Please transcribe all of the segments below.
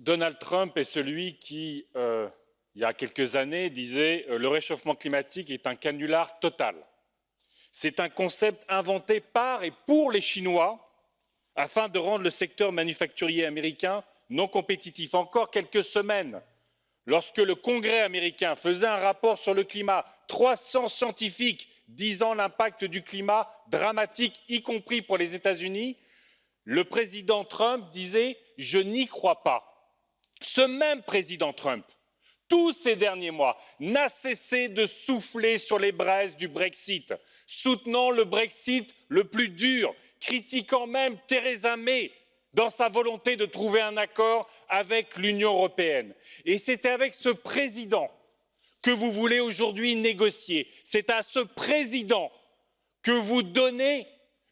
Donald Trump est celui qui, euh, il y a quelques années, disait euh, le réchauffement climatique est un canular total. C'est un concept inventé par et pour les Chinois afin de rendre le secteur manufacturier américain non compétitif. Encore quelques semaines, lorsque le Congrès américain faisait un rapport sur le climat, 300 scientifiques disant l'impact du climat dramatique, y compris pour les États-Unis, le président Trump disait Je n'y crois pas ce même président Trump, tous ces derniers mois, n'a cessé de souffler sur les braises du Brexit, soutenant le Brexit le plus dur, critiquant même Theresa May dans sa volonté de trouver un accord avec l'Union européenne. Et c'est avec ce président que vous voulez aujourd'hui négocier. C'est à ce président que vous donnez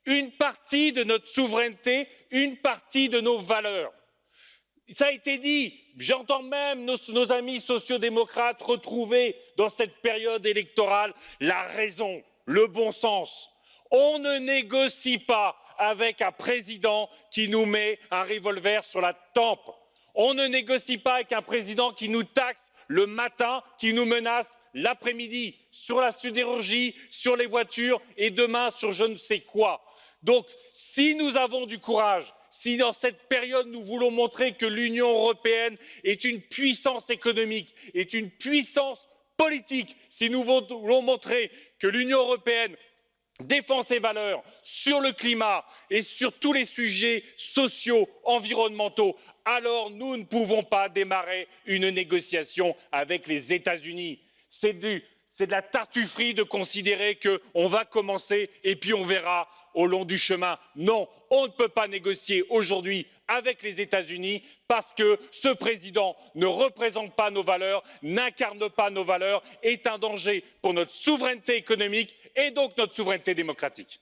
une partie de notre souveraineté, une partie de nos valeurs. Ça a été dit, j'entends même nos, amis sociaux-démocrates retrouver dans cette période électorale la raison, le bon sens. On ne négocie pas avec un président qui nous met un revolver sur la tempe. On ne négocie pas avec un président qui nous taxe le matin, qui nous menace l'après-midi sur la sidérurgie, sur les voitures et demain sur je ne sais quoi. Donc, si nous avons du courage, si dans cette période nous voulons montrer que l'Union européenne est une puissance économique, est une puissance politique, si nous voulons montrer que l'Union européenne défend ses valeurs sur le climat et sur tous les sujets sociaux, environnementaux, alors nous ne pouvons pas démarrer une négociation avec les États-Unis. C'est de la tartufferie de considérer qu'on va commencer et puis on verra au long du chemin. Non, on ne peut pas négocier aujourd'hui avec les États-Unis parce que ce président ne représente pas nos valeurs, n'incarne pas nos valeurs, est un danger pour notre souveraineté économique et donc notre souveraineté démocratique.